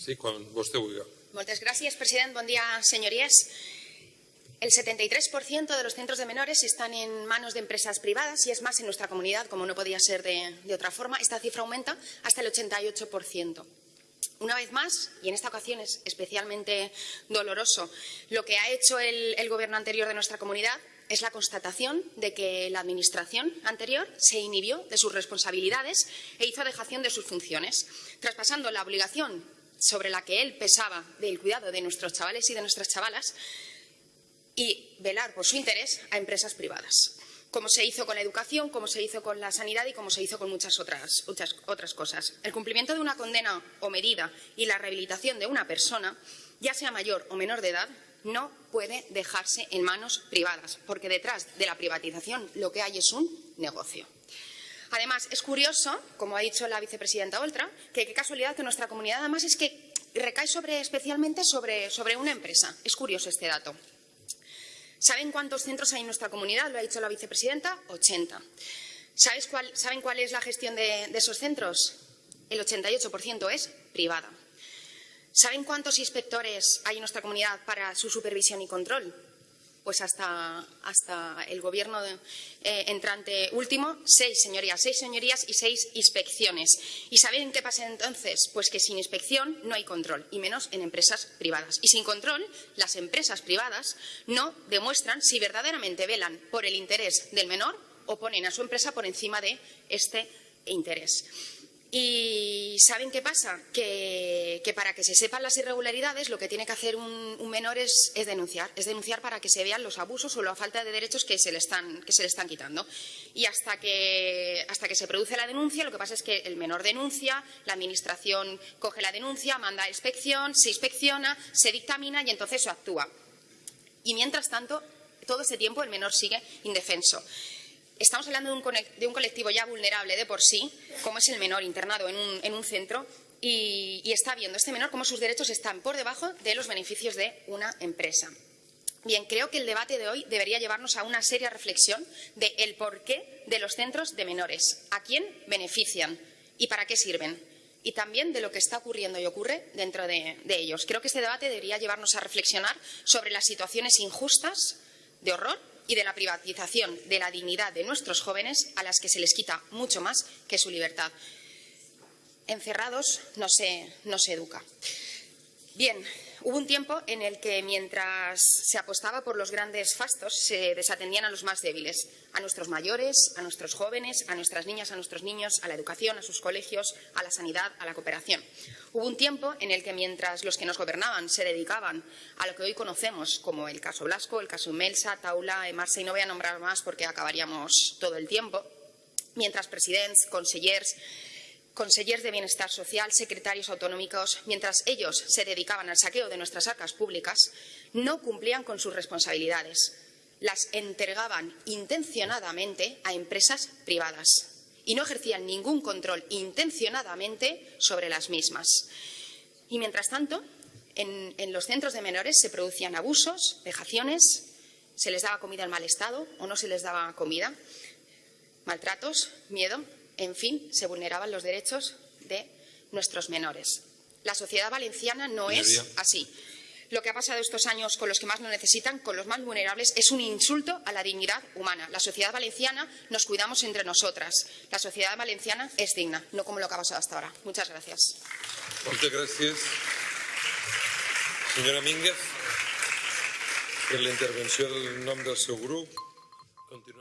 Sí, quan vostè vulgui. Moltes gràcies, president. Bon dia, señorías. El 73% de los centros de menores están en manos de empresas privadas y es más en nuestra comunidad, como no podía ser de, de otra forma. Esta cifra aumenta hasta el 88%. Una vez más, y en esta ocasión es especialmente doloroso, lo que ha hecho el, el Gobierno anterior de nuestra comunidad es la constatación de que la Administración anterior se inhibió de sus responsabilidades e hizo dejación de sus funciones, traspasando la obligación sobre la que él pesaba del cuidado de nuestros chavales y de nuestras chavalas y velar por su interés a empresas privadas, como se hizo con la educación, como se hizo con la sanidad y como se hizo con muchas otras, muchas otras cosas. El cumplimiento de una condena o medida y la rehabilitación de una persona, ya sea mayor o menor de edad, no puede dejarse en manos privadas, porque detrás de la privatización lo que hay es un negocio. Además, es curioso, como ha dicho la vicepresidenta Oltra, que qué casualidad que nuestra comunidad además es que recae sobre, especialmente sobre, sobre una empresa. Es curioso este dato. ¿Saben cuántos centros hay en nuestra comunidad? Lo ha dicho la vicepresidenta, 80. Cuál, ¿Saben cuál es la gestión de, de esos centros? El 88% es privada. ¿Saben cuántos inspectores hay en nuestra comunidad para su supervisión y control? Pues hasta, hasta el gobierno de, eh, entrante último, seis señorías, seis señorías y seis inspecciones. ¿Y saben qué pasa entonces? Pues que sin inspección no hay control, y menos en empresas privadas. Y sin control, las empresas privadas no demuestran si verdaderamente velan por el interés del menor o ponen a su empresa por encima de este interés. ¿Y saben qué pasa? Que, para que se sepan las irregularidades lo que tiene que hacer un, menor es, denunciar, es denunciar para que se vean los abusos o la falta de derechos que se le están, que se le están quitando. Y hasta que, hasta que se produce la denuncia, lo que pasa es que el menor denuncia, la Administración coge la denuncia, manda a inspección, se inspecciona, se dictamina y entonces se actúa. Y mientras tanto, todo ese tiempo el menor sigue indefenso. Estamos hablando de un, colectivo ya vulnerable de por sí, como es el menor internado en un, en un centro, y, está viendo este menor cómo sus derechos están por debajo de los beneficios de una empresa. Bien, creo que el debate de hoy debería llevarnos a una seria reflexión de el porqué de los centros de menores, a quién benefician y para qué sirven, y también de lo que está ocurriendo y ocurre dentro de, de ellos. Creo que este debate debería llevarnos a reflexionar sobre las situaciones injustas, de horror y de la privatización de la dignidad de nuestros jóvenes a las que se les quita mucho más que su libertad. Encerrados no se, no se educa. Bien, hubo un tiempo en el que mientras se apostaba por los grandes fastos se desatendían a los más débiles, a nuestros mayores, a nuestros jóvenes, a nuestras niñas, a nuestros niños, a la educación, a sus colegios, a la sanidad, a la cooperación. Hubo un tiempo en el que mientras los que nos gobernaban se dedicaban a lo que hoy conocemos como el caso Blasco, el caso Melsa, Taula, Emarsa y no voy a nombrar más porque acabaríamos todo el tiempo, mientras presidents, consellers, consellers de Bienestar Social, secretarios autonómicos, mientras ellos se dedicaban al saqueo de nuestras arcas públicas, no cumplían con sus responsabilidades. Las entregaban intencionadamente a empresas privadas y no ejercían ningún control intencionadamente sobre las mismas. Y mientras tanto, en, en los centros de menores se producían abusos, vejaciones, se les daba comida en mal estado o no se les daba comida, maltratos, miedo, en fin, se vulneraban los derechos de nuestros menores. La sociedad valenciana no es así. Lo que ha pasado estos años con los que más lo necesitan, con los más vulnerables, es un insulto a la dignidad humana. La sociedad valenciana nos cuidamos entre nosotras. La sociedad valenciana es digna, no como lo que ha pasado hasta ahora. Muchas gracias. Muchas gracias. Senyora Mínguez, per la intervenció del nom del seu grup. Continua